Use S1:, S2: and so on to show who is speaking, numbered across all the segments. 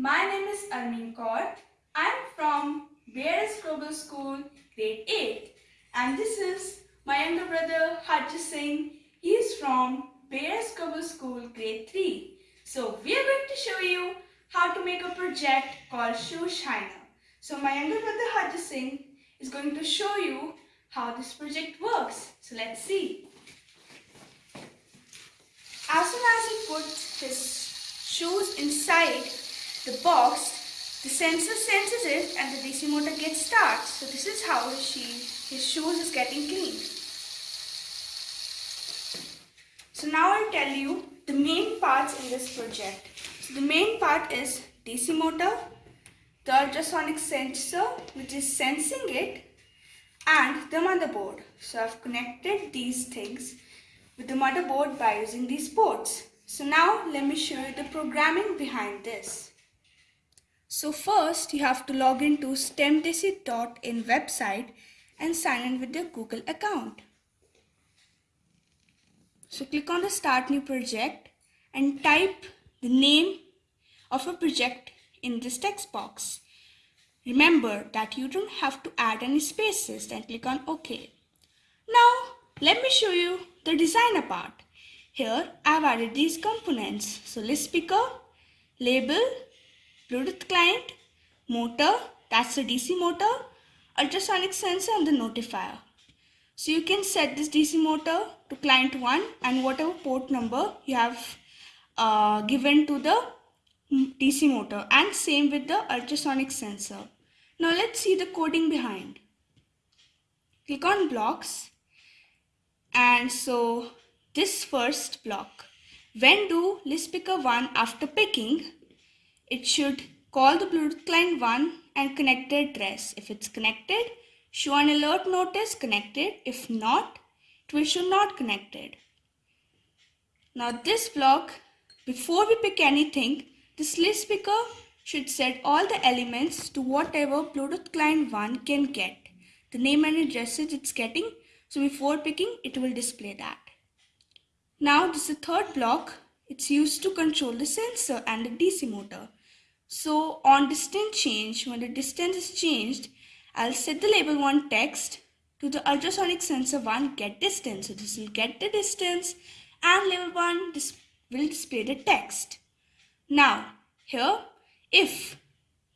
S1: My name is Armin Kaur. I'm from Bears Global School, Grade 8. And this is my younger brother Harjit Singh. He is from Bears Global School, Grade 3. So we are going to show you how to make a project called Shoe Shiner. So my younger brother Harjit Singh is going to show you how this project works. So let's see. As soon as he puts his shoes inside the box, the sensor senses it and the DC motor gets started. So this is how she, his shoes is getting clean. So now I'll tell you the main parts in this project. So the main part is DC motor, the ultrasonic sensor which is sensing it and the motherboard. So I've connected these things with the motherboard by using these ports. So now let me show you the programming behind this. So first you have to log into stemdesi.in website and sign in with your Google account. So click on the start new project and type the name of a project in this text box. Remember that you don't have to add any spaces then click on OK. Now let me show you the designer part. Here I have added these components. So list picker, label, Bluetooth client, motor, that's the DC motor, ultrasonic sensor and the notifier. So you can set this DC motor to client 1 and whatever port number you have uh, given to the DC motor and same with the ultrasonic sensor. Now let's see the coding behind. Click on blocks and so this first block. When do list picker 1 after picking, it should call the Bluetooth client 1 and connect the address. If it's connected, show an alert notice connected. If not, it will show not connected. Now this block, before we pick anything, this list picker should set all the elements to whatever Bluetooth client 1 can get. The name and addresses it's getting. So before picking, it will display that. Now this is the third block. It's used to control the sensor and the DC motor. So on distance change, when the distance is changed, I'll set the label 1 text to the ultrasonic sensor 1 get distance. So this will get the distance and label 1 dis will display the text. Now, here, if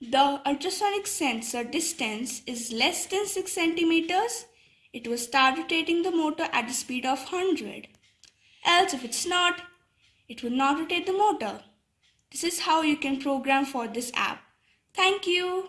S1: the ultrasonic sensor distance is less than 6 centimeters, it will start rotating the motor at the speed of 100. Else, if it's not, it will not rotate the motor. This is how you can program for this app. Thank you.